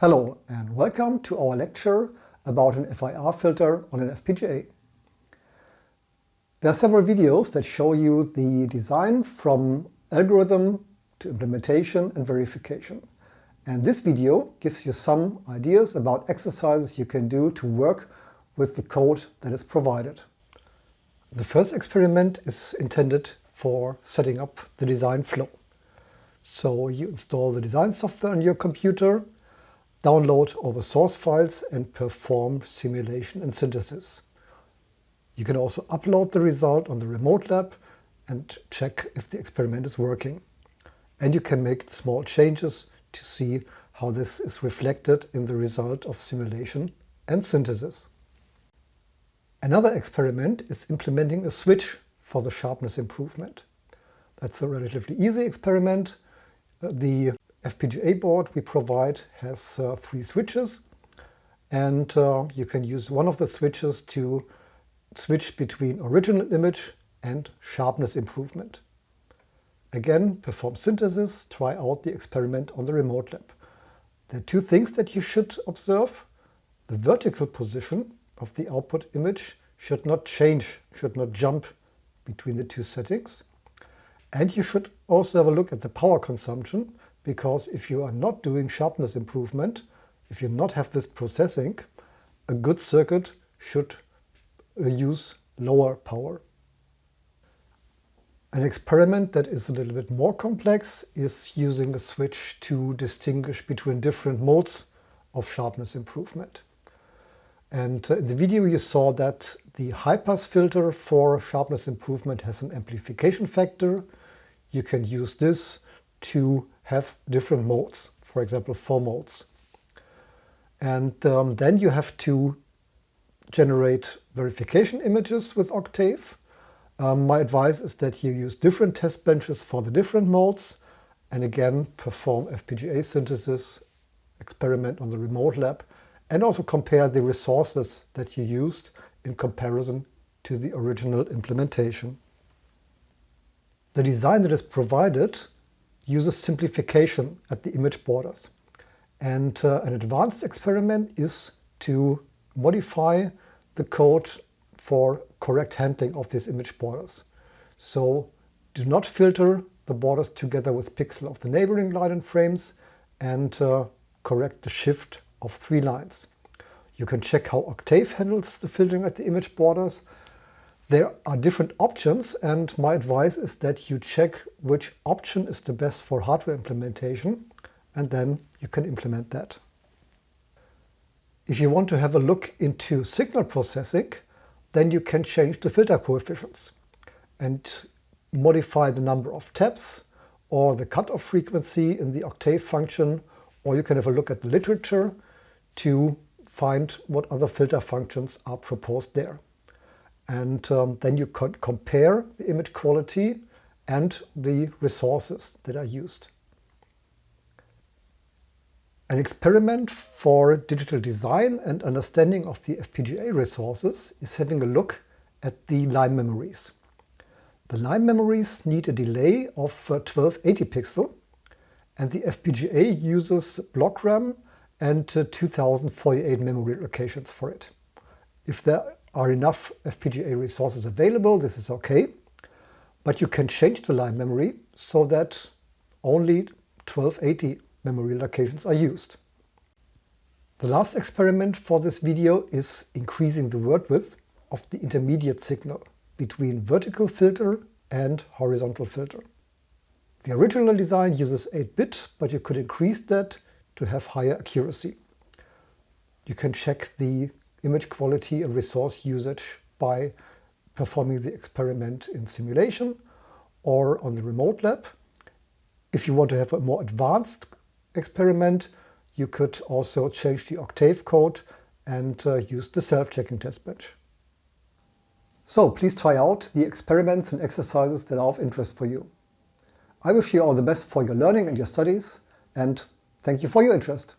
Hello and welcome to our lecture about an FIR filter on an FPGA. There are several videos that show you the design from algorithm to implementation and verification. And this video gives you some ideas about exercises you can do to work with the code that is provided. The first experiment is intended for setting up the design flow. So you install the design software on your computer, download the source files and perform simulation and synthesis. You can also upload the result on the remote lab and check if the experiment is working. And you can make small changes to see how this is reflected in the result of simulation and synthesis. Another experiment is implementing a switch for the sharpness improvement. That's a relatively easy experiment. Uh, the FPGA board we provide has uh, three switches and uh, you can use one of the switches to switch between original image and sharpness improvement. Again, perform synthesis, try out the experiment on the remote lab. There are two things that you should observe. The vertical position of the output image should not change, should not jump between the two settings. And you should also have a look at the power consumption, because if you are not doing sharpness improvement, if you not have this processing, a good circuit should use lower power. An experiment that is a little bit more complex is using a switch to distinguish between different modes of sharpness improvement. And uh, in the video you saw that the high-pass filter for sharpness improvement has an amplification factor. You can use this to have different modes, for example, four modes. And um, then you have to generate verification images with Octave. Um, my advice is that you use different test benches for the different modes and again perform FPGA synthesis, experiment on the remote lab and also compare the resources that you used in comparison to the original implementation. The design that is provided uses simplification at the image borders. And uh, an advanced experiment is to modify the code for correct handling of these image borders. So do not filter the borders together with pixel of the neighboring line and frames and uh, correct the shift of three lines. You can check how Octave handles the filtering at the image borders. There are different options and my advice is that you check which option is the best for hardware implementation and then you can implement that. If you want to have a look into signal processing, then you can change the filter coefficients and modify the number of taps or the cutoff frequency in the octave function, or you can have a look at the literature to find what other filter functions are proposed there. And um, then you could compare the image quality and the resources that are used. An experiment for digital design and understanding of the FPGA resources is having a look at the line memories. The line memories need a delay of 1280 uh, pixel and the FPGA uses block RAM and uh, 2048 memory locations for it. If there are enough FPGA resources available, this is okay. But you can change the line memory so that only 1280 memory locations are used. The last experiment for this video is increasing the word width of the intermediate signal between vertical filter and horizontal filter. The original design uses 8-bit, but you could increase that to have higher accuracy. You can check the image quality and resource usage by performing the experiment in simulation or on the remote lab. If you want to have a more advanced experiment, you could also change the Octave code and uh, use the self-checking test bench. So please try out the experiments and exercises that are of interest for you. I wish you all the best for your learning and your studies and Thank you for your interest.